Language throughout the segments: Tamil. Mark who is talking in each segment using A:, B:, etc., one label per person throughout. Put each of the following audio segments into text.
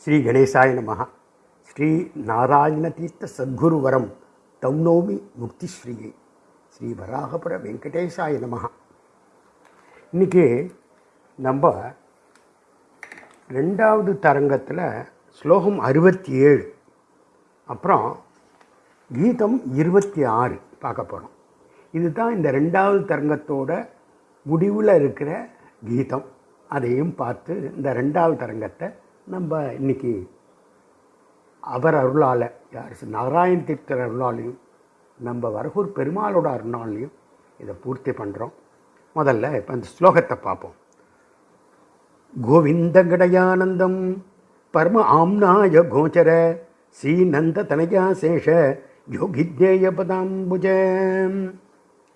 A: ஸ்ரீ கணேசாய நமஹ. ஸ்ரீ நாராயண தீர்த்த சத்குருவரம் தௌனோமி முக்திஸ்ரீயை ஸ்ரீ வராகபுர வெங்கடேசாய நமஹ. இன்றைக்கி நம்ம ரெண்டாவது தரங்கத்தில் ஸ்லோகம் அறுபத்தி ஏழு அப்புறம் கீதம் இருபத்தி ஆறு பார்க்க போகிறோம் இதுதான் இந்த ரெண்டாவது தரங்கத்தோட முடிவில் இருக்கிற கீதம். அதையும் பார்த்து இந்த ரெண்டாவது தரங்கத்தை நம்ம இன்னைக்கு அவர் அருளால் யார் நாராயண் தீர்த்தர் அருளாலையும் நம்ம வரகூர் பெருமாளோட அருளாலையும் இதை பூர்த்தி பண்ணுறோம் முதல்ல இப்போ இந்த ஸ்லோகத்தை பார்ப்போம். கோவிந்த கடயானந்தம் பரம ஆம்னாய கோச்சர ஸ்ரீநந்த தனயா சேஷ யோகித்யேய பதாம்புஜ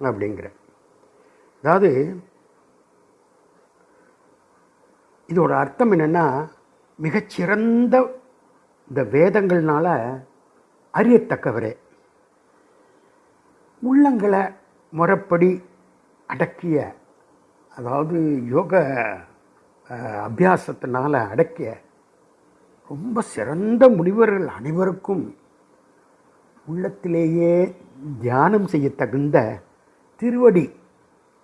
A: அப்படிங்கிற. அதாவது இதோட அர்த்தம் என்னென்னா மிகச்சிறந்த இந்த வேதங்கள்னால அறியத்தக்கவரே. உள்ளங்களை முறைப்படி அடக்கிய அதாவது யோக அபியாசத்தினால் அடக்கிய ரொம்ப சிறந்த முனிவர்கள் அனைவருக்கும் உள்ளத்திலேயே தியானம் செய்ய தகுந்த திருவடி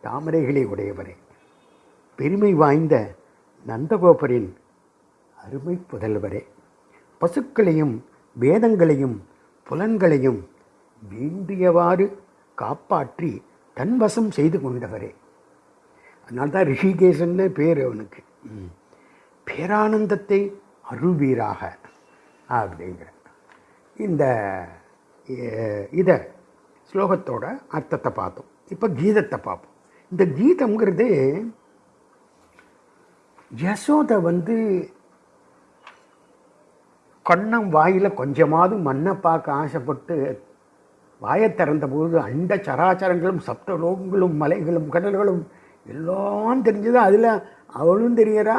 A: தாமரைகளை உடையவரே. பெருமை வாய்ந்த நந்தகோபரின் அருமை புதல்வரே. பசுக்களையும் வேதங்களையும் புலன்களையும் வேண்டியவாறு காப்பாற்றி தன்வசம் செய்து கொண்டவரே. அதனால தான் ரிஷிகேசன்னு பேர் அவனுக்கு. ம். பேரானந்தத்தை அருள்வீராக அப்படிங்கிற. இந்த இதை ஸ்லோகத்தோட அர்த்தத்தை பார்த்தோம். இப்போ கீதத்தை பார்ப்போம். இந்த கீதம்ங்கிறது யசோதை வந்து கண்ணம் வாயில் கொஞ்சமாவது மண்ணை பார்க்க ஆசைப்பட்டு வாயை திறந்தபோது அண்ட சராச்சரங்களும் சப்த லோகங்களும் மலைகளும் கடல்களும் எல்லாம் தெரிஞ்சது. அதில் அவளும் தெரியறா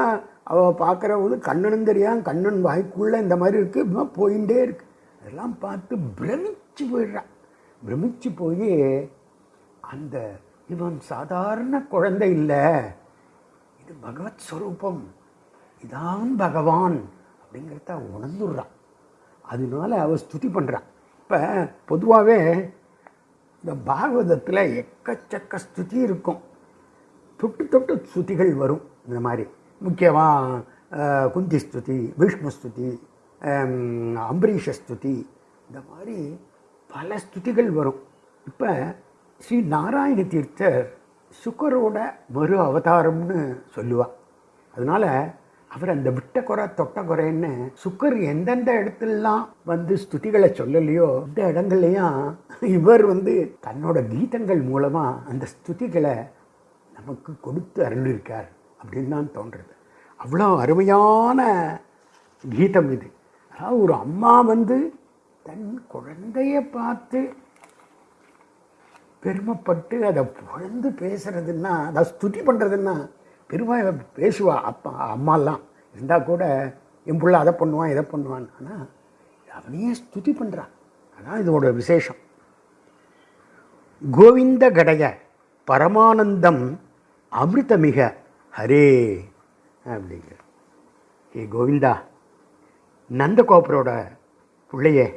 A: அவள் பார்க்குற போது கண்ணனும் தெரியான் கண்ணன் வாய்க்குள்ளே இந்த மாதிரி இருக்குது இப்போ போயிட்டே இருக்கு. அதெல்லாம் பார்த்து பிரமிச்சு போயிடுறான் பிரமிச்சு போய் அந்த இவன் சாதாரண குழந்தை இல்லை இது பகவத் ஸ்வரூபம் இதான் பகவான். அப்படிங்கிறத உணர்ந்துடுறான். அதனால அவ ஸ்துதி பண்ணுறான் இப்போ பொதுவாகவே இந்த பாகவதத்தில் எக்கச்சக்க ஸ்துதி இருக்கும். தொட்டு தொட்டு ஸ்துதிகள் வரும். இந்த மாதிரி முக்கியமாக குந்தி ஸ்துதி விஷ்ணு ஸ்துதி அம்பரீஷ ஸ்துதி இந்த மாதிரி பல ஸ்துதிகள் வரும். இப்போ ஸ்ரீ நாராயண தீர்த்தர் சுக்கரோட மறு அவதாரம்னு சொல்லுவாள் அதனால் அவர் அந்த விட்ட குறை தொட்ட குறைன்னு சுக்கர் எந்தெந்த இடத்துலலாம் வந்து ஸ்துதிகளை சொல்லலையோ இந்த இடங்கள்லையும் இவர் வந்து தன்னோட கீதங்கள் மூலமாக அந்த ஸ்துதிகளை நமக்கு கொடுத்து அருளிருக்கார் அப்படின்னு தான் தோன்றுறது அவ்வளோ அருமையான கீதம் இது. அதாவது ஒரு அம்மா வந்து தன் குழந்தைய பார்த்து பெருமைப்பட்டு அதை புகழ்ந்து பேசுறதுன்னா அதை ஸ்துதி பண்ணுறதுன்னா பெருமை பேசுவா அப்பா அம்மாலாம். இருந்தால் கூட என் பிள்ளை அதை பண்ணுவான் இதை பண்ணுவான். ஆனால் அவனையே ஸ்துதி பண்ணுறான் அதான் இதோட விசேஷம். கோவிந்த கடைய பரமானந்தம் அமிர்தமிக ஹரே அப்படிங்கிற ஏ கோவிந்தா நந்தகோபரோட பிள்ளையே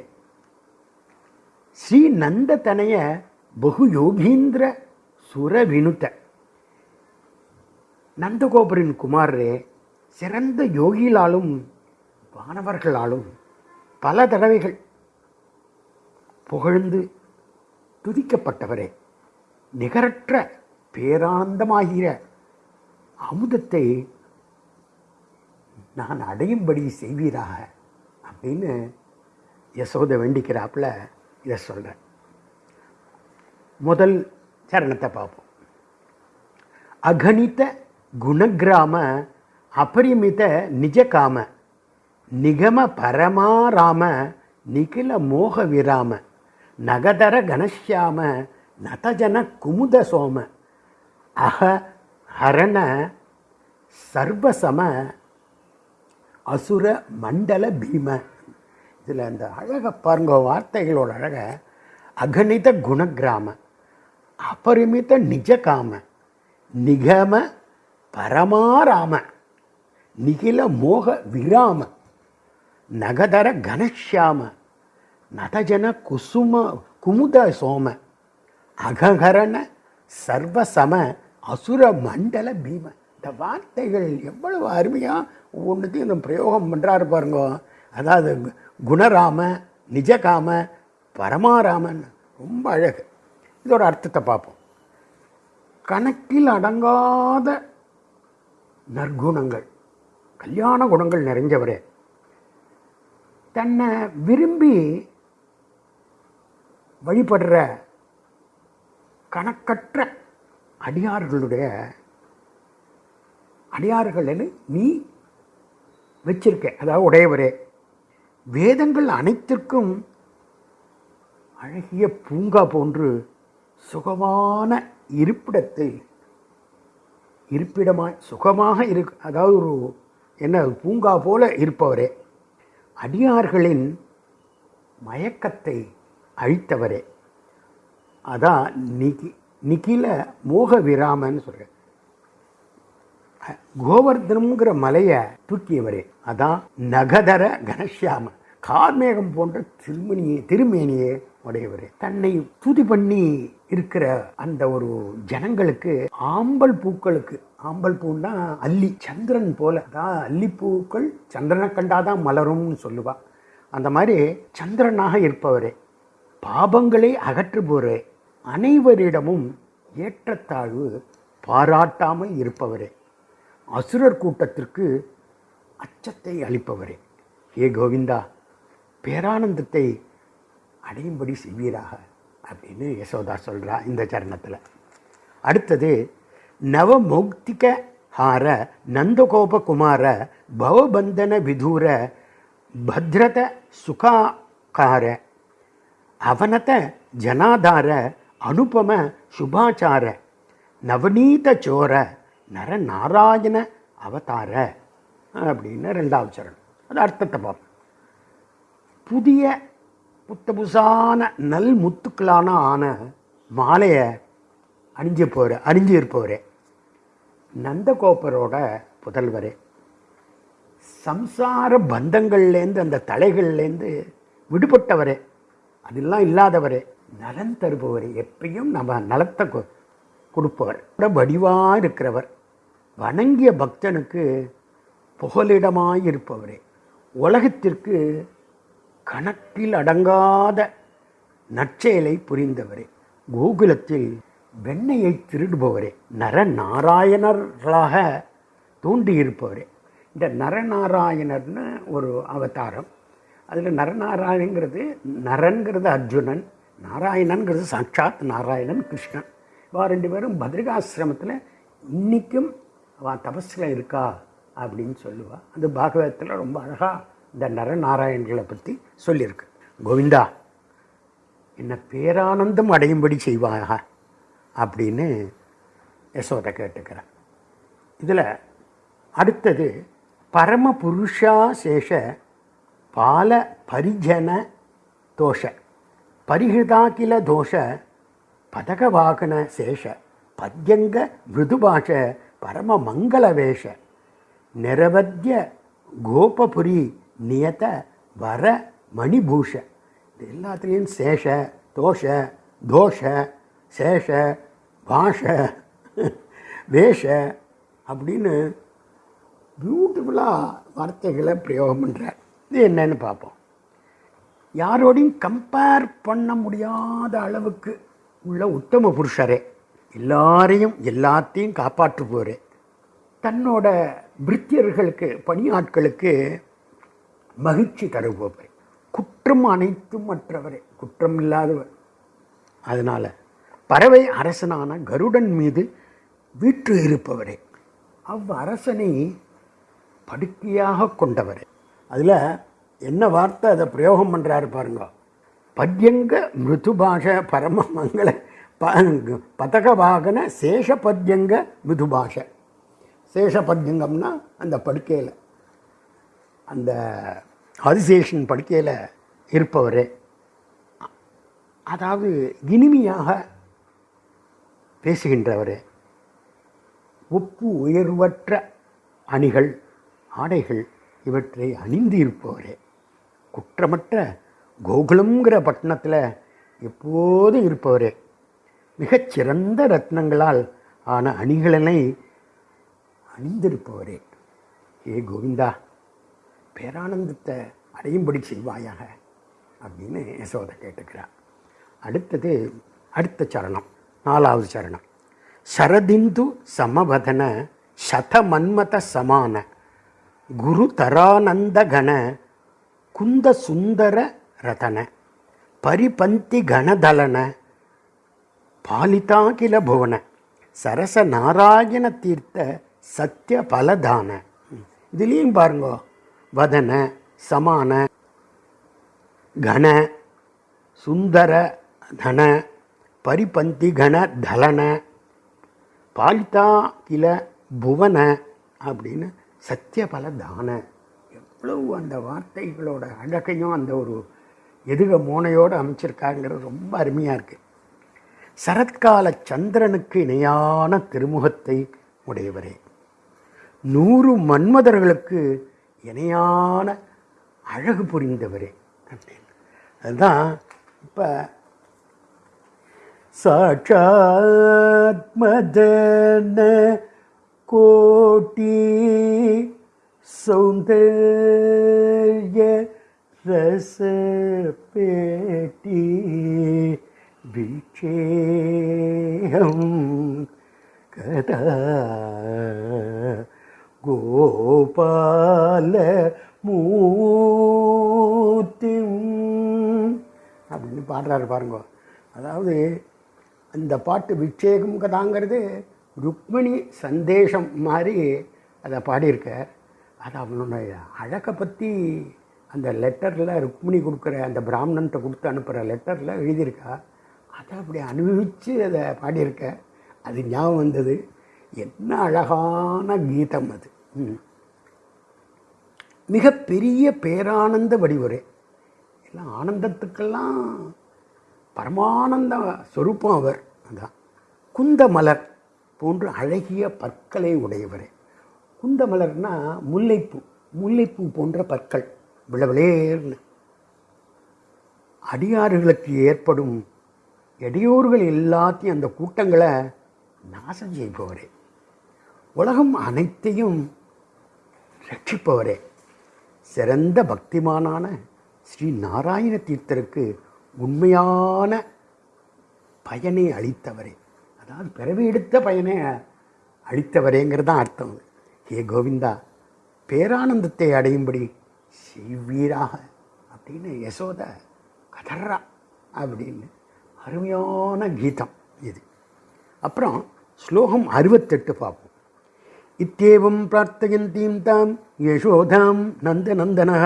A: ஸ்ரீ நந்ததனைய பகு யோகீந்திர சுர வினுத்த நந்தகோபரின் குமாரரே சிறந்த யோகிகளாலும் வானவர்களாலும் பல தடவைகள் புகழ்ந்து துதிக்கப்பட்டவரே. நிகரற்ற பேரானந்தமாகிற அமுதத்தை நான் அடையும்படி செய்வீராக அப்படின்னு யசோதை வேண்டிக்கிறாப்புல இதை சொல்கிறேன் முதல் சரணத்தை பார்ப்போம். அகணித்த குணகிராம அபரிமித நிஜகாம நிகம பரமாராம நிகில மோக விராம நகதர கணஷ்யாம நதஜன குமுத சோம அக ஹரண சர்வசம அசுர மண்டல பீம. இதில் அந்த அழகை பாருங்க வார்த்தைகளோட அழக. அகணித குணகிராம அபரிமித நிஜகாம நிகம பரமாராம நிகில மோக விராம நகதர கனஷ்யாம நதஜன குசும குமுத சோம அககரண சர்வசம அசுர மண்டல பீம. இந்த வார்த்தைகள் எவ்வளவு அருமையாக ஒவ்வொன்றுத்தையும் இந்த பிரயோகம் பண்ணுறாரு பாருங்க. அதாவது குணராம நிஜகாம பரமாராமன் ரொம்ப அழகு. இதோட அர்த்தத்தை பார்ப்போம். கணக்கில் அடங்காத நற்குணங்கள். கல்யாண குணங்கள் நிறைஞ்சவரே. தன்னை விரும்பி வழிபடுற கணக்கற்ற அடியார்களுடைய அடியார்களில் நீ வச்சிருக்க அதாவது உடையவரே. வேதங்கள் அனைத்திற்கும் அழகிய பூங்கா போன்று சுகமான இருப்பிடத்தில் இருப்பிடமாய் சுகமாக இரு அதாவது ஒரு என்ன பூங்கா போல இருப்பவரே. அடியார்களின் மயக்கத்தை அழித்தவரே. அதான் நிகி நிகில மோக விராமன்னு சொல்கிறேன் கோவர்தனம்ங்கிற மலையை தூக்கியவரே. அதான் நகதர கனஷ்யாம கார்மேகம் போன்ற திருமணியை திருமேனியே உடையவர். தன்னை துதி பண்ணி இருக்கிற அந்த ஒரு ஜனங்களுக்கு ஆம்பல் பூக்களுக்கு ஆம்பல் பூன்னா அல்லி சந்திரன் போல. அதான் அல்லிப்பூக்கள் சந்திரனை கண்டாதான் மலரும்னு சொல்லுவா. அந்த மாதிரி சந்திரனாக இருப்பவரே. பாபங்களை அகற்றுபவரே. அனைவரிடமும் ஏற்றத்தாழ்வு பாராட்டாமல் இருப்பவரே. அசுரர் கூட்டத்திற்கு அச்சத்தை அளிப்பவரே. ஏ கோவிந்தா பேரானந்தத்தை அடையும்படி செய்வீராக அப்படின்னு யசோதா சொல்கிறா இந்த சரணத்தில். அடுத்தது நவமௌக்திக ஹார நந்தகோபகுமார பவபந்தன விதூர பத்ரத சுகாக்கார அவனத ஜனாதார அனுபம சுபாச்சார நவநீத சோர நர நாராயண அவதார அப்படின்னு ரெண்டாவது சரணம். அது அர்த்தத்தை பார்ப்போம். புதிய புத்த புதுசான நல் முத்துக்களான ஆன மாலையை அணிஞ்சு போகிற அணிஞ்சு இருப்பவரே. நந்தகோபரோட புதல்வரே. சம்சார பந்தங்கள்லேருந்து அந்த தலைகள்லேருந்து விடுபட்டவரே. அதெல்லாம் இல்லாதவரே. நலன் தருபவர். எப்பயும் நம்ம நலத்தை கொ- கொடுப்பவர். வடிவாக இருக்கிறவர். வணங்கிய பக்தனுக்கு புகலிடமாய் இருப்பவரே. உலகத்திற்கு கணக்கில் அடங்காத நற்செயலை புரிந்தவரே. கோகுலத்தில் வெண்ணையை திருடுபவரே. நரநாராயணர்களாக தோன்றியிருப்பவரே. இந்த நரநாராயணர்னு ஒரு அவதாரம். அதில் நரநாராயணங்கிறது நரன்கிறது அர்ஜுனன் நாராயணன்கிறது சாட்சாத் நாராயணன் கிருஷ்ணன். இவா ரெண்டு பேரும் பத்ரிகாசிரமத்தில் இன்றைக்கும் அவன் தபஸில் இருக்கா அப்படின்னு சொல்லுவாள் அது பாகவதத்தில் ரொம்ப அழகாக இந்த நரநாராயண்களை பற்றி சொல்லியிருக்கு. கோவிந்தா என்னை பேரானந்தம் அடையும்படி செய்வாங்க அப்படின்னு யசோதை கேட்டுக்கிறார். இதில் அடுத்தது பரம புருஷா சேஷ பால பரிஜன தோஷ பரிஹிதாகில தோஷ பதகவாகன சேஷ பத்யங்க மிருதுபாஷ பரம மங்கள வேஷ நிரவத்திய கோபபுரி நியத வர மணிபூஷ. இது எல்லாத்துலேயும் சேஷ தோஷ தோஷ சேஷ பாஷ வேஷ அப்படின்னு பியூட்டிஃபுல்லாக வார்த்தைகளை பிரயோகம் பண்ணுறார் இது என்னன்னு பார்ப்போம். யாரோடையும் கம்பேர் பண்ண முடியாத அளவுக்கு உள்ள உத்தம புருஷரே. எல்லாரையும் எல்லாத்தையும் காப்பாற்றுபவரே. தன்னோட பிரித்தியர்களுக்கு பணியாட்களுக்கு மகிழ்ச்சி தருபவர். குற்றம் அனைத்தும் மற்றவரே. குற்றம் இல்லாதவர். அதனால் பறவை அரசனான கருடன் மீது வீற்று இருப்பவரே. அவ்வரசனை படுக்கையாக கொண்டவரே. அதில் என்ன வார்த்தை அதை பிரயோகம் பண்ணுறாரு பாருங்க. பத்யங்க மிருதுபாஷ பரம மங்கள ப பதகவாகன சேஷ பத்யங்க மிருதுபாஷ. சேஷ பத்யங்கம்னா அந்த படுக்கையில். அந்த ஆதிசேஷன் படுக்கையில் இருப்பவரே. அதாவது இனிமையாக பேசுகின்றவர். ஒப்பு உயர்வற்ற அணிகள் ஆடைகள் இவற்றை அணிந்து இருப்பவரே. குற்றமற்ற கோகுலம்ங்கிற பட்டணத்தில் எப்போதும் இருப்பவர். மிகச்சிறந்த ரத்னங்களால் ஆன அணிகளனை அணிந்திருப்பவரே. ஏ கோவிந்தா பேரானந்தத்தை அடையும்படி செய்வாயாக அப்படின்னு யசோதை கேட்டுக்கிறார். அடுத்தது அடுத்த சரணம் நாலாவது சரணம். சரதிந்து சமவதன சதமன்மத சமான குரு தரானந்தகண குந்த சுந்தர ரதன பரிபந்தி கணதலன பாலிதாகில புவன சரச நாராயண தீர்த்த சத்திய பலதான. இதுலேயும் பாருங்க வதன சமான கண சுந்தர தன பரிபந்தி கண தலன பாலிதா கில புவன அப்படின்னு சத்தியபல தான. எவ்வளவு அந்த வார்த்தைகளோட அழகையும் அந்த ஒரு எதுக மோனையோடு அமைச்சிருக்காங்கிறது ரொம்ப அருமையாக இருக்குது சரத்கால சந்திரனுக்கு இணையான திருமுகத்தை உடையவரே. நூறு மன்மதர்களுக்கு இணையான அழகு புரிந்தவரே. அப்படின்னு அதுதான் இப்போ சாட்சாத்மதன கோட்டி சௌந்தர்ய ரச பேட்டி வீட்சேயம் கதா கோபால மூர்த்திம். அப்படின்னு பாடுறாரு பாருங்க. அதாவது அந்த பாட்டு விட்சேகம் கதாங்கிறது ருக்மிணி சந்தேஷம் மாதிரி அதை பாடியிருக்க அது அவனுடைய அழகை பற்றி அந்த லெட்டரில் ருக்மிணி கொடுக்குற அந்த பிராமணன்ட்ட கொடுத்து அனுப்புகிற லெட்டரில் எழுதியிருக்கா. அதை அப்படி அனுபவித்து அதை பாடியிருக்க அது ஞாபகம் வந்தது. என்ன அழகான கீதம் அது. மிகப்பெரிய பேரானந்த வடிவுரை. எல்லாம் ஆனந்தத்துக்கெல்லாம் பரமானந்த சொரூபம் அவர். அதான். குந்தமலர் போன்று அழகிய பற்களை உடையவரே. குந்தமலர்னா முல்லைப்பூ முல்லைப்பூ போன்ற பற்கள். விளவிளேர்னு அடியாறுகளுக்கு ஏற்படும் இடையூறுகள் எல்லாத்தையும் அந்த கூட்டங்களை நாசம் செய்பவரே. உலகம் அனைத்தையும் ரட்சிப்பவரே சிறந்த பக்திமானான ஸ்ரீ நாராயண தீர்த்தருக்கு உண்மையான பயனை அளித்தவரே. அதாவது பிறவி எடுத்த பயனை அளித்தவரேங்கிறது தான் அர்த்தம். அது. ஹே கோவிந்தா பேரானந்தத்தை அடையும்படி செய்வீராக அப்படின்னு யசோத கதறா அப்படின்னு அருமையான கீதம் இது. அப்புறம் ஸ்லோகம் அறுபத்தெட்டு பார்ப்போம். இத்தியேவம் பிரார்த்தயந்தீம் தாம் யசோதாம் நந்தநந்தனா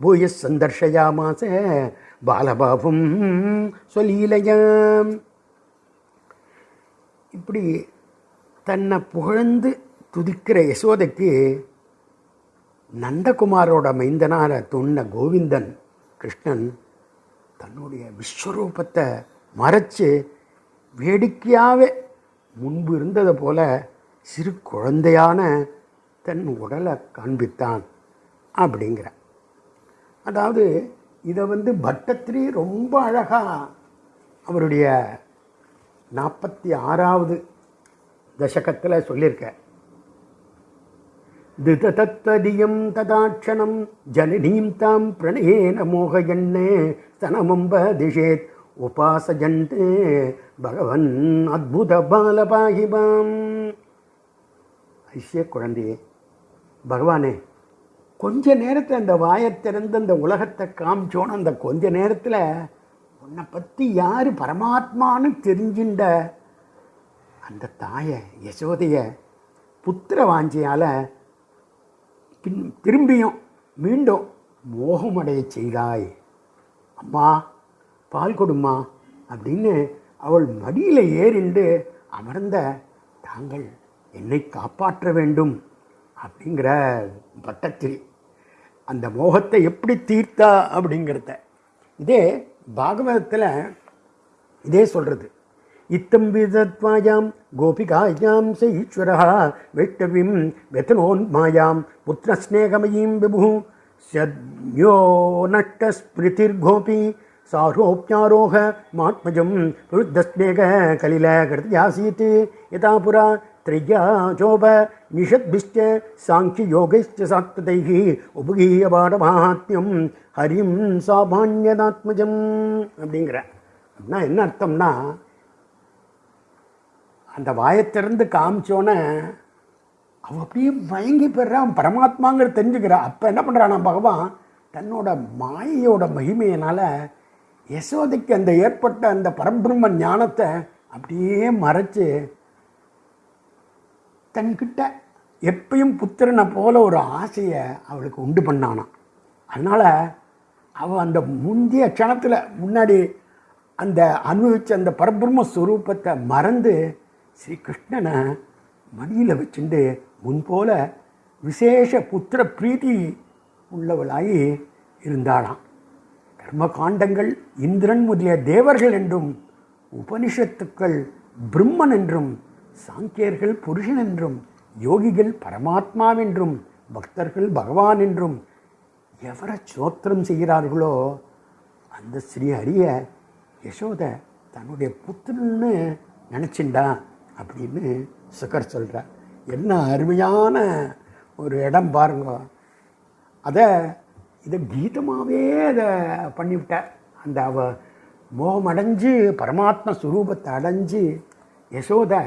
A: பூய சந்தர்ஷயாமாச பாலபாபும் சொல்லீலையாம் இப்படி தன்னை புகழ்ந்து துதிக்கிற யசோதைக்கு நந்தகுமாரோட மைந்தனார துண்ண கோவிந்தன் கிருஷ்ணன் தன்னுடைய விஸ்வரூபத்தை மறைச்சு வேடிக்கையாகவே முன்பு இருந்ததை போல சிறு குழந்தையான தன் உடலை காண்பித்தான் அப்படிங்கிற. அதாவது இதை வந்து பட்டத்திரி ரொம்ப அழகாக அவருடைய நாற்பத்தி ஆறாவது தசகத்தில் சொல்லியிருக்க. திததத்வதியம் ததாட்சணம் ஜனனீம் தாம் பிரணயேன மோகயண்ணே ஸ்தனமம்ப திஷேத் உபாசஜந்தே பகவன் அத்புத பாலபாகிபாம். ஐசிய குழந்தையே பகவானே கொஞ்ச நேரத்தில் அந்த வாயை திறந்து அந்த உலகத்தை காமிச்சோன்னு அந்த கொஞ்ச நேரத்தில் உன்னை பற்றி யார் பரமாத்மான்னு தெரிஞ்சின்ற அந்த தாயை யசோதைய புத்திர வாஞ்சியால் பின் திரும்பியும் மீண்டும் மோகமடைய செய்தாய். அம்மா பால் கொடுமா அப்படின்னு அவள் மடியில் ஏறிண்டு அமர்ந்த தாங்கள் என்னை காப்பாற்ற வேண்டும் அப்படிங்கிற பட்டத்தில் அந்த மோகத்தை எப்படி தீர்த்தா அப்படிங்கிறத. இதே பாகவதத்தில் இதே சொல்கிறது இத்தம் விதத்வாயாம் கோபிகாயாம் ச வெட்டவிம் வைஷ்ணவிம் வெத்தனோன்மாயாம் புத்திரஸ்நேகமயீம் விபு சத்யோ நட்ட நஷ்டஸ்மிருதிர்கோபி சாரோப்யாரோக மாத்மஜம் புருத்தஸ்நேக கலில கிருத்தியாசீத் யதா புரா चोप निषद्भिश्च साङ्ख्ययोगैश्च सात्वतैः உபகீயபாடமாத்மியம் ஹரிம் சாமான்யதாத்மஜம் அப்படிங்கிற அப்படின்னா என்ன அர்த்தம்னா அந்த வாயத்திறந்து காமிச்சோன்னே அவன் அப்படியே மயங்கி போயிடுறான் அவன் பரமாத்மாங்கிற தெரிஞ்சுக்கிறான் அப்போ என்ன பண்ணுறானா பகவான் தன்னோட மாயையோட மகிமையினால் யசோதைக்கு அந்த ஏற்பட்ட அந்த பரபிரம்ம ஞானத்தை அப்படியே மறைச்சு தன்கிட்ட எப்பயும் புத்திரனை போல ஒரு ஆசையை அவளுக்கு உண்டு பண்ணானாம். அதனால் அவள் அந்த முந்தைய க்ஷணத்தில் முன்னாடி அந்த அனுபவித்த அந்த பரபிரம்ம ஸ்வரூபத்தை மறந்து ஸ்ரீ கிருஷ்ணனை மடியில் வச்சுண்டு முன்போல விசேஷ புத்திர பிரீதி உள்ளவளாகி இருந்தாளாம். கர்ம காண்டங்கள் இந்திரன் முதலிய தேவர்கள் என்றும் உபனிஷத்துக்கள் பிரம்மன் என்றும் சாங்கியர்கள் புருஷன் என்றும் யோகிகள் பரமாத்மாவென்றும் பக்தர்கள் பகவான் என்றும் எவரை சோத்திரம் செய்கிறார்களோ அந்த ஸ்ரீ அரிய யசோத தன்னுடைய புத்திரன்னு நினச்சிண்டா அப்படின்னு சுகர் சொல்கிறார் என்ன அருமையான ஒரு இடம் பாருங்க. அதை இதை கீதமாகவே அதை பண்ணிவிட்டார். அந்த அவ மோகமடைஞ்சு பரமாத்ம சுரூபத்தை அடைஞ்சு யசோதை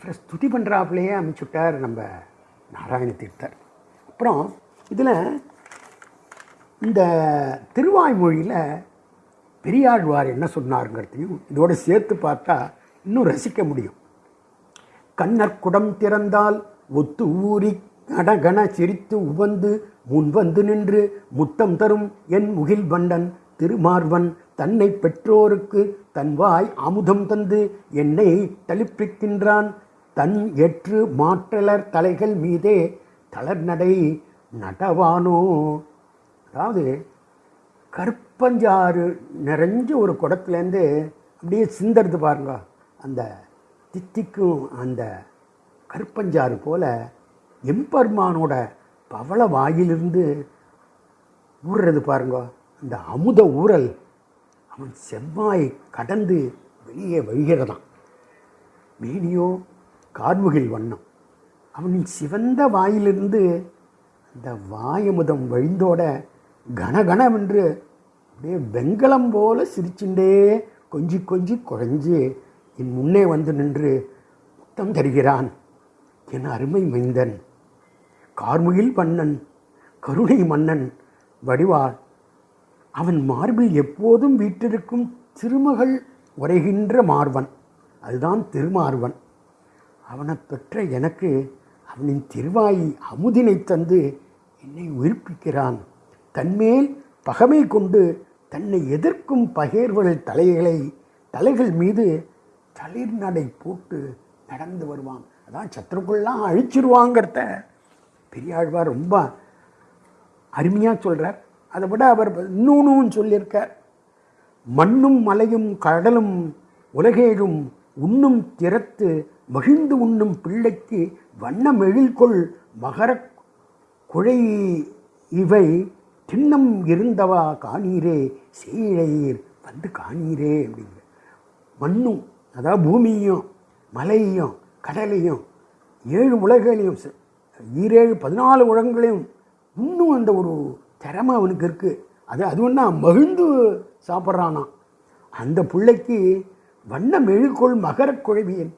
A: அவரை ஸ்துதி பண்ணுறாப்புலையே அமைச்சுட்டார் நம்ம நாராயண தீர்த்தர். அப்புறம் இதில் இந்த திருவாய்மொழியில் பெரியாழ்வார் என்ன சொன்னாருங்கிறதையும் இதோடு சேர்த்து பார்த்தா இன்னும் ரசிக்க முடியும். கண்ணற்குடம் திறந்தால் ஒத்து ஊறி கடகண சிரித்து உவந்து முன்வந்து நின்று முத்தம் தரும் என் முகில் வண்டன் திருமார்வன் தன்னை பெற்றோருக்கு தன் வாய் அமுதம் தந்து என்னை தளிப்பிக்கின்றான் தன் எற்று மாற்றலர் தலைகள் மீதே தளர்நடை நடவானோ? அதாவது கற்பஞ்சாறு நிறைஞ்ச ஒரு குடத்துலேருந்து அப்படியே சிந்தறது பாருங்க. அந்த தித்திக்கும் அந்த கற்பஞ்சாறு போல எம்பெருமானோட பவள வாயிலிருந்து ஊறுறது பாருங்க. அந்த அமுத ஊறல் அவன் செவ்வாய் கடந்து வெளியே வழிகிறதான் மேனியோ கார்முகில் வண்ணம். அவனின் சிவந்த வாயிலிருந்து அந்த வாயமுதம் வழிந்தோட கனகனவென்று அப்படியே வெங்கலம் போல சிரிச்சுண்டே கொஞ்சி கொஞ்சி குறைஞ்சு என் முன்னே வந்து நின்று முத்தம் தருகிறான் என் அருமை மைந்தன். கார்முகில் மன்னன் கருணை மன்னன் வடிவாள். அவன் மார்பில் எப்போதும் வீட்டிருக்கும் திருமகள் உரைகின்ற மார்வன். அதுதான் திருமார்வன். அவனை பெற்ற எனக்கு அவனின் திருவாயி அமுதினை தந்து என்னை உயிர்ப்பிக்கிறான். தன்மேல் பகமை கொண்டு தன்னை எதிர்க்கும் பகேர்வள் தலைகளை தலைகள் மீது தளிர் நடை போட்டு நடந்து வருவான். அதான் சத்ருக்கள்லாம் அழிச்சிருவாங்கிறத பெரியாழ்வார் ரொம்ப அருமையாக சொல்கிறார் அதை விட அவர் இன்னொன்னும் சொல்லியிருக்கார். மண்ணும் மலையும் கடலும் உலகேழும் உண்ணும் திறத்து மகிழ்ந்து உண்ணும் பிள்ளைக்கு வண்ணம் எழில்கொள் மகர குழை இவை திண்ணம் இருந்தவா காணீரே சீழையீர் வந்து காணீரே அப்படிங்கிற. மண்ணும் அதாவது பூமியும் மலையும் கடலையும் ஏழு உலகங்களையும் ஈரேழு பதினாலு உலகங்களையும் இன்னும் அந்த ஒரு திறமை அவனுக்கு இருக்குது அது அது ஒன்றா மகிழ்ந்து சாப்பிட்றானா அந்த பிள்ளைக்கு வண்ண மெழுகோள் மகர குழவியன்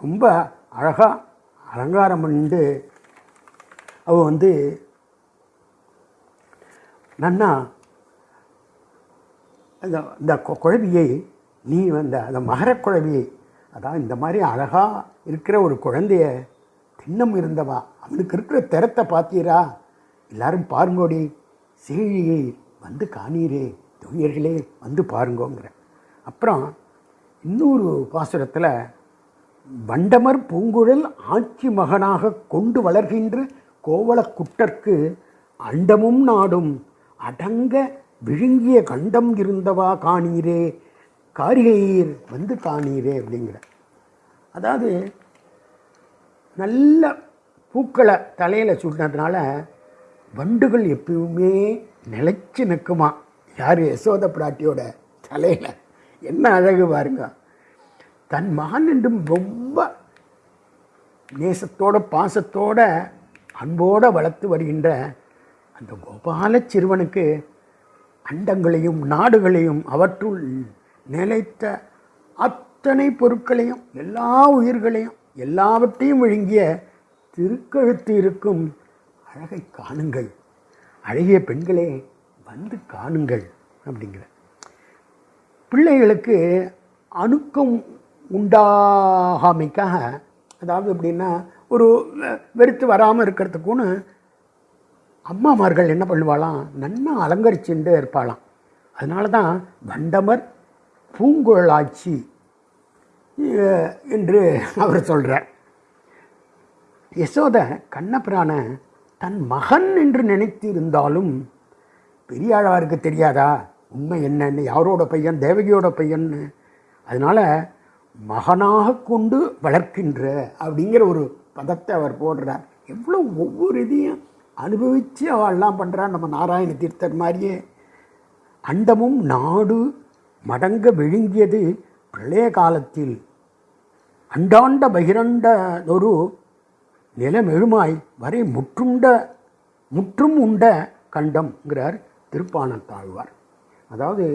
A: ரொம்ப அழகாக அலங்காரம் பண்ணிட்டு அவ வந்து நன்னா அந்த இந்த கொ- குழவியை நீ அந்த அந்த மகரக் குழவியை அதான் இந்த மாதிரி அழகாக இருக்கிற ஒரு குழந்தைய திண்ணம் இருந்தவா அவனுக்கு இருக்கிற திறத்தை பார்த்தீரா? எல்லாரும் பாருங்கோடி சீழியை வந்து காணீரே துயர்களே வந்து பாருங்கோங்கிற. அப்புறம் இன்னொரு பாசுரத்தில் வண்டமர் பூங்குழல் ஆட்சி மகனாக கொண்டு வளர்கின்ற கோவலக் குட்டர்க்கு அண்டமும் நாடும் அடங்க விழுங்கிய கண்டம் இருந்தவா காணீரே காரிகையீர் வந்து காணீரே அப்படிங்கிற. அதாவது நல்ல பூக்களை தலையில் சுட்டினதுனால வண்டுகள் எப்பயுமே நிலைச்சு நிற்குமா யார் யசோத பிராட்டியோட தலையில்? என்ன அழகு பாருங்க. தன் மகன் என்றும் ரொம்ப நேசத்தோட பாசத்தோட அன்போடு வளர்த்து வருகின்ற அந்த கோபால சிறுவனுக்கு அண்டங்களையும் நாடுகளையும் அவற்றுள் நிலைத்த அத்தனை பொருட்களையும் எல்லா உயிர்களையும் எல்லாவற்றையும் விழுங்கிய திருக்கழுத்து இருக்கும் அழகை காணுங்கள். அழகிய பெண்களே வந்து காணுங்கள் அப்படிங்கிற பிள்ளைகளுக்கு அணுக்கம் உண்டாகாமைக்காக அதாவது எப்படின்னா ஒரு வெ- வெறுத்து வராமல் இருக்கிறதுக்குன்னு அம்மாமார்கள் என்ன பண்ணுவாளாம்? நன்னா அலங்கரிச்சுட்டு இருப்பாளாம். அதனால தான் வண்டமர் பூங்குழலாட்சி என்று அவர் சொல்கிறார் யசோத கண்ணபிரான தன் மகன் என்று நினைத்து இருந்தாலும் பெரியாழ்வாருக்கு தெரியாதா? உண்மை என்னன்னு யாரோட பையன் தேவகியோட பையன்னு. அதனால் மகனாக கொண்டு வளர்க்கின்ற அப்படிங்கிற ஒரு பதத்தை அவர் போடுறார். எவ்வளோ ஒவ்வொரு இதையும் அனுபவித்து அவள்லாம் பண்ணுறா நம்ம நாராயண தீர்த்தர் மாதிரியே. அண்டமும் நாடு மடங்க விழுங்கியது பிரளய காலத்தில். அண்டாண்ட பகிரண்ட ஒரு நிலமெழுமாய் வரை முற்றுண்ட முற்றும் உண்ட கண்டம்ங்கிறார் திருப்பாணத்தாழ்வார் அதாவது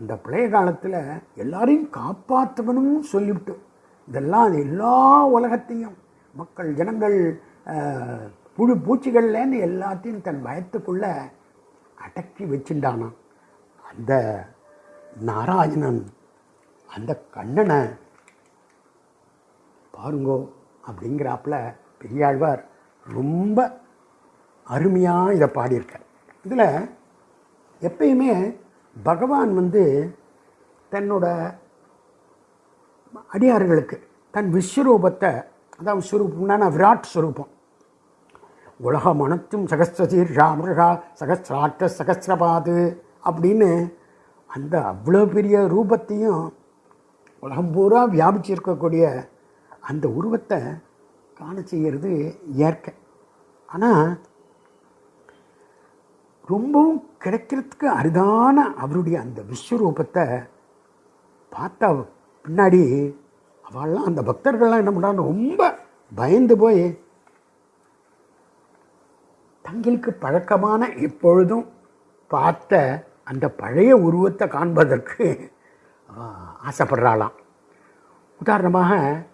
A: அந்த பழைய காலத்தில் எல்லாரையும் காப்பாற்றவனும் சொல்லிவிட்டு இதெல்லாம் அது எல்லா உலகத்தையும் மக்கள் ஜனங்கள் புழு பூச்சிகள்லேருந்து எல்லாத்தையும் தன் பயத்துக்குள்ள அடக்கி வச்சுட்டானான் அந்த நாராயணன் அந்த கண்ணனை பாருங்கோ அப்படிங்கிறாப்புல பெரியாழ்வார் ரொம்ப அருமையாக இதை பாடியிருக்கார். இதில் எப்பயுமே பகவான் வந்து தன்னோட அடியார்களுக்கு தன் விஸ்வரூபத்தை அதான் விஸ்வரூபம்னா விராட் ஸ்வரூபம் உலகம் மனத்தும் சகஸ்ரசீர் ராமருஷா சகஸ்ராட்ட சகஸ்ரபாது அப்படின்னு அந்த அவ்வளோ பெரிய ரூபத்தையும் உலகம் பூரா வியாபிச்சிருக்கக்கூடிய அந்த உருவத்தை காண செய்கிறது இயற்கை. ஆனால் ரொம்பவும் கிடைக்கிறதுக்கு அரிதான அவருடைய அந்த விஸ்வரூபத்தை பார்த்தா பின்னாடி அவள்லாம் அந்த பக்தர்கள்லாம் என்ன பண்ணுறாங்க ரொம்ப பயந்து போய் தங்களுக்கு பழக்கமான எப்பொழுதும் பார்த்த அந்த பழைய உருவத்தை காண்பதற்கு ஆசைப்படுறாளாம். உதாரணமாக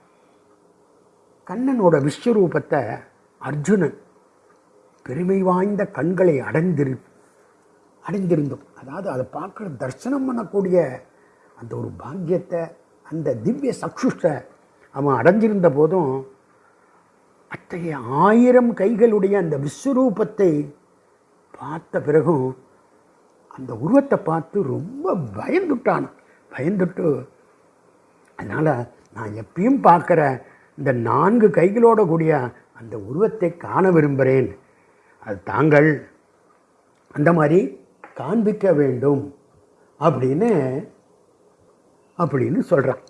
A: கண்ணனோட விஸ்வரூபத்தை அர்ஜுனன் பெருமை வாய்ந்த கண்களை அடைந்திரு அடைந்திருந்தோம். அதாவது அதை பார்க்குற தரிசனம் பண்ணக்கூடிய அந்த ஒரு பாக்கியத்தை அந்த திவ்ய சக்ஷுஷ்டை அவன் அடைஞ்சிருந்த போதும் அத்தகைய ஆயிரம் கைகளுடைய அந்த விஸ்வரூபத்தை பார்த்த பிறகும் அந்த உருவத்தை பார்த்து ரொம்ப பயந்துட்டான். பயந்துட்டு அதனால் நான் எப்பயும் பார்க்குற இந்த நான்கு கைகளோட கூடிய அந்த உருவத்தை காண விரும்புகிறேன். அது தாங்கள் அந்த மாதிரி காண்பிக்க வேண்டும் அப்படின்னு அப்படின்னு சொல்கிறான்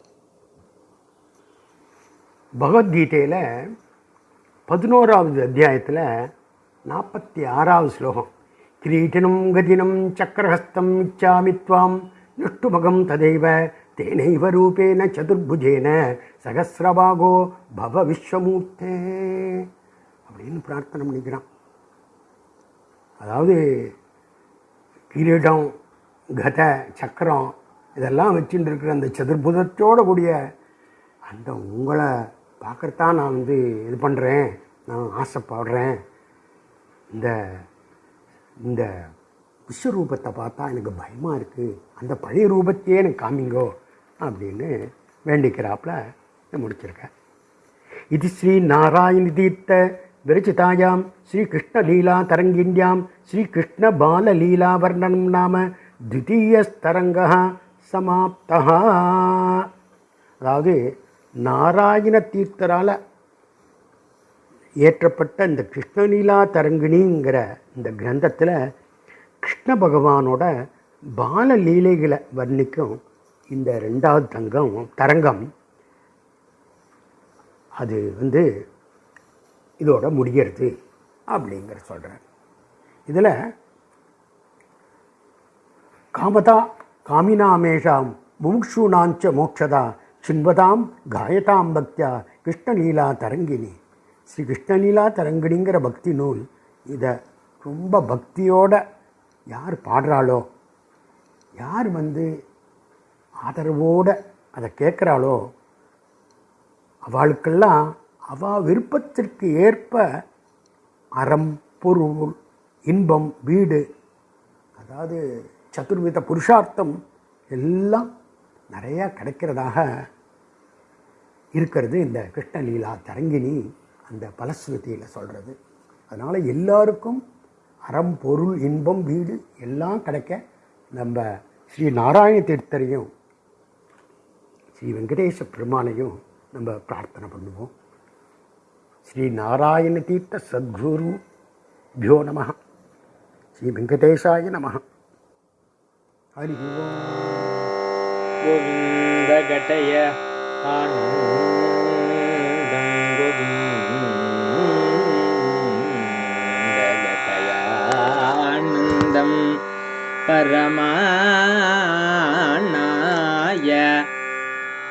A: பகவத்கீதையில் பதினோராவது அத்தியாயத்தில் நாற்பத்தி ஆறாவது ஸ்லோகம் கிரீட்டினம் கதினம் சக்கரஹஸ்தம் இச்சாமி துவாம் நஷ்டுமகம் ததைவ தேனைவ ரூபேன சதுர்புஜேன சகசிரபாகோ பவ விஸ்வமூர்த்தே அப்படின்னு பிரார்த்தனை பண்ணிக்கிறான். அதாவது கிரீடம் கத சக்கரம் இதெல்லாம் வச்சுட்டு இருக்கிற அந்த சதுர்புதத்தோட கூடிய அந்த உங்களை பார்க்கறதான் நான் வந்து இது பண்ணுறேன் நான் ஆசைப்படுறேன். இந்த இந்த விஸ்வரூபத்தை பார்த்தா எனக்கு பயமாக இருக்குது அந்த பழைய ரூபத்தையே எனக்கு காமிங்கோ அப்படின்னு வேண்டிக்கிறாப்புல முடிச்சிருக்கேன். இது ஸ்ரீ நாராயண தீர்த்த விரச்சிதாயாம் ஸ்ரீ கிருஷ்ண லீலா தரங்கிண்யாம் வர்ணனம் நாம த்விதீயஸ்தரங்க சமாப்தா அதாவது நாராயண தீர்த்தரால் ஏற்றப்பட்ட இந்த கிருஷ்ணலீலா தரங்கிணிங்கிற இந்த கிரந்தத்தில் கிருஷ்ண பகவானோட பாலலீலைகளை வர்ணிக்கும் இந்த ரெண்டாவது தங்கம் தரங்கம். அது வந்து இதோட முடிகிறது அப்படிங்கிற சொல்கிறார் இதில் காமதா காமினாமேஷாம் முமுக்ஷூணாஞ்ச மோட்சதா சின்வதாம் காயதாம் பக்தியா கிருஷ்ணலீலா தரங்கினி. ஸ்ரீ கிருஷ்ணலீலா தரங்கிணிங்கிற பக்தி நூல் இதை ரொம்ப பக்தியோட யார் பாடுறாளோ யார் வந்து ஆதரவோடு அதை கேட்குறாளோ அவளுக்கெல்லாம் அவா விருப்பத்திற்கு ஏற்ப அறம் பொருள் இன்பம் வீடு அதாவது சதுர்வித புருஷார்த்தம் எல்லாம் நிறையா கிடைக்கிறதாக இருக்கிறது இந்த கிருஷ்ணலீலா தரங்கினி அந்த பலஸ்ருதியில் சொல்கிறது அதனால் எல்லாருக்கும் அறம் பொருள் இன்பம் வீடு எல்லாம் கிடைக்க நம்ம ஸ்ரீ நாராயண தீர்த்தரையும் ஸ்ரீ வெங்கடேச பெருமானையும் நம்ம பிரார்த்தனை பண்ணுவோம். శ్రీ నారాయణ తీర్థ
B: సద్గురు భ్యో నమ శ్రీ వెంకటేశాయ నమ హరి గోవిందటయ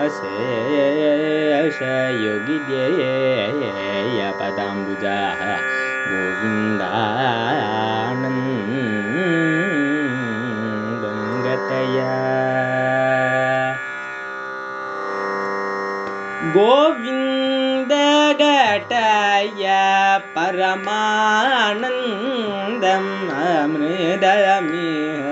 B: अशेषयोगिध्येयपदाम्बुजा गोविन्दानन्दं गतया। गोविन्दगटय परमानन्दम् अमृदमिह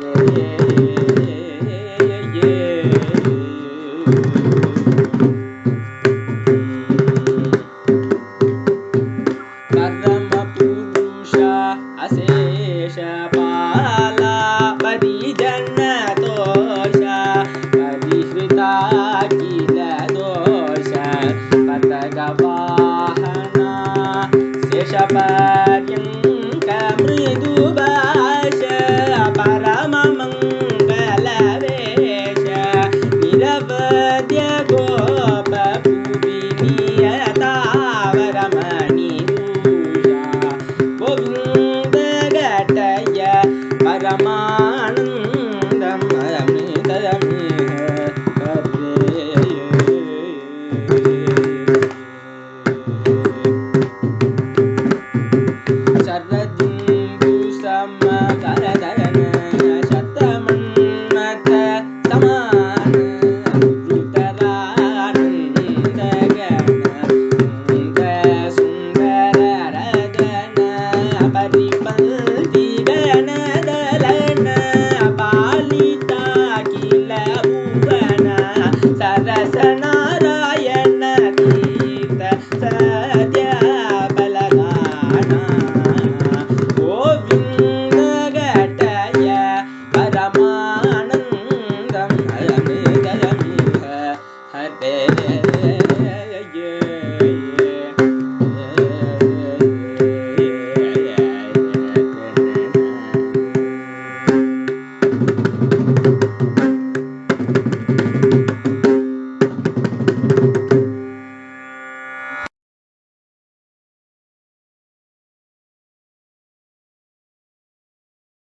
B: Yeah.